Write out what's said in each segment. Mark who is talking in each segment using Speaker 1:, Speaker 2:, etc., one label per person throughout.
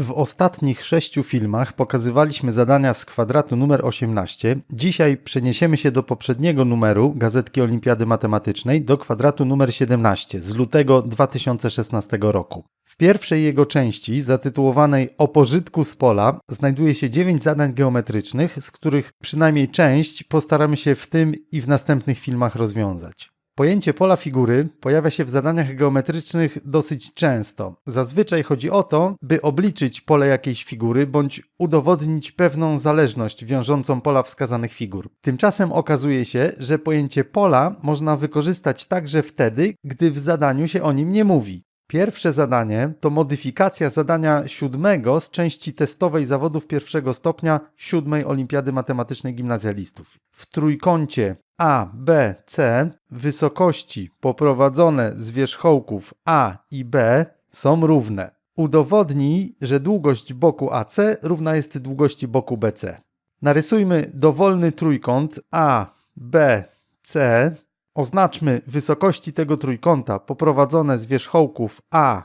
Speaker 1: W ostatnich sześciu filmach pokazywaliśmy zadania z kwadratu numer 18. Dzisiaj przeniesiemy się do poprzedniego numeru Gazetki Olimpiady Matematycznej do kwadratu numer 17 z lutego 2016 roku. W pierwszej jego części, zatytułowanej O pożytku z pola, znajduje się 9 zadań geometrycznych, z których przynajmniej część postaramy się w tym i w następnych filmach rozwiązać. Pojęcie pola figury pojawia się w zadaniach geometrycznych dosyć często. Zazwyczaj chodzi o to, by obliczyć pole jakiejś figury bądź udowodnić pewną zależność wiążącą pola wskazanych figur. Tymczasem okazuje się, że pojęcie pola można wykorzystać także wtedy, gdy w zadaniu się o nim nie mówi. Pierwsze zadanie to modyfikacja zadania siódmego z części testowej zawodów pierwszego stopnia siódmej Olimpiady Matematycznej Gimnazjalistów. W trójkącie A, B, C wysokości poprowadzone z wierzchołków A i B są równe. Udowodnij, że długość boku AC równa jest długości boku BC. Narysujmy dowolny trójkąt A, B, C Oznaczmy wysokości tego trójkąta poprowadzone z wierzchołków A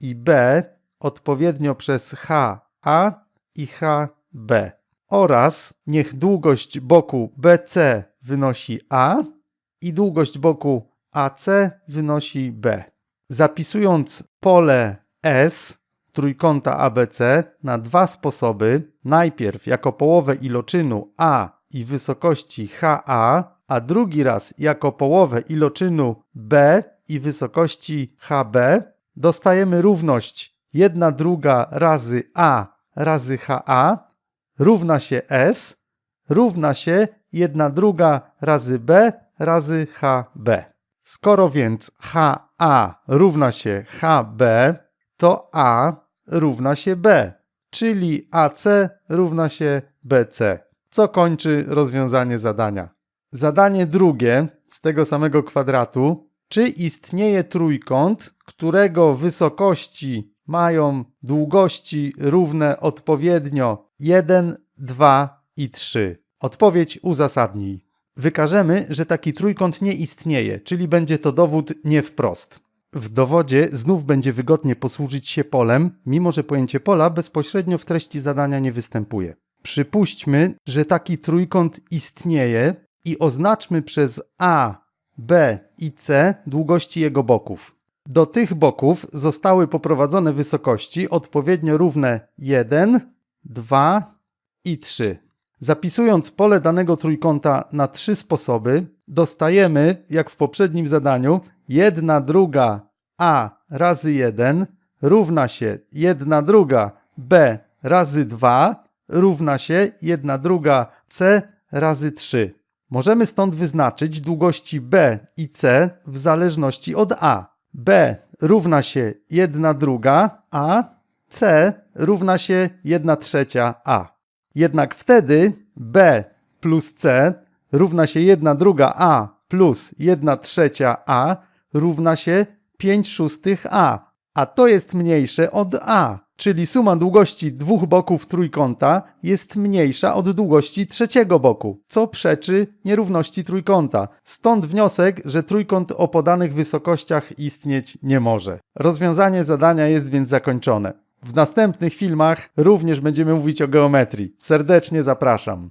Speaker 1: i B odpowiednio przez HA i HB oraz niech długość boku BC wynosi A i długość boku AC wynosi B. Zapisując pole S trójkąta ABC na dwa sposoby, najpierw jako połowę iloczynu A i wysokości HA a drugi raz jako połowę iloczynu b i wysokości hb, dostajemy równość 1 druga razy a razy ha równa się s równa się 1 druga razy b razy hb. Skoro więc ha równa się hb, to a równa się b, czyli ac równa się bc, co kończy rozwiązanie zadania. Zadanie drugie z tego samego kwadratu. Czy istnieje trójkąt, którego wysokości mają długości równe odpowiednio 1, 2 i 3? Odpowiedź uzasadnij. Wykażemy, że taki trójkąt nie istnieje, czyli będzie to dowód nie wprost. W dowodzie znów będzie wygodnie posłużyć się polem, mimo że pojęcie pola bezpośrednio w treści zadania nie występuje. Przypuśćmy, że taki trójkąt istnieje i oznaczmy przez A, B i C długości jego boków. Do tych boków zostały poprowadzone wysokości odpowiednio równe 1, 2 i 3. Zapisując pole danego trójkąta na trzy sposoby, dostajemy, jak w poprzednim zadaniu, 1 druga A razy 1 równa się 1 druga B razy 2 równa się 1 druga C razy 3. Możemy stąd wyznaczyć długości b i c w zależności od a. b równa się 1 druga, a c równa się 1 trzecia a. Jednak wtedy b plus c równa się 1 druga a plus 1 trzecia a równa się 5 szóstych a, a to jest mniejsze od a czyli suma długości dwóch boków trójkąta jest mniejsza od długości trzeciego boku, co przeczy nierówności trójkąta. Stąd wniosek, że trójkąt o podanych wysokościach istnieć nie może. Rozwiązanie zadania jest więc zakończone. W następnych filmach również będziemy mówić o geometrii. Serdecznie zapraszam.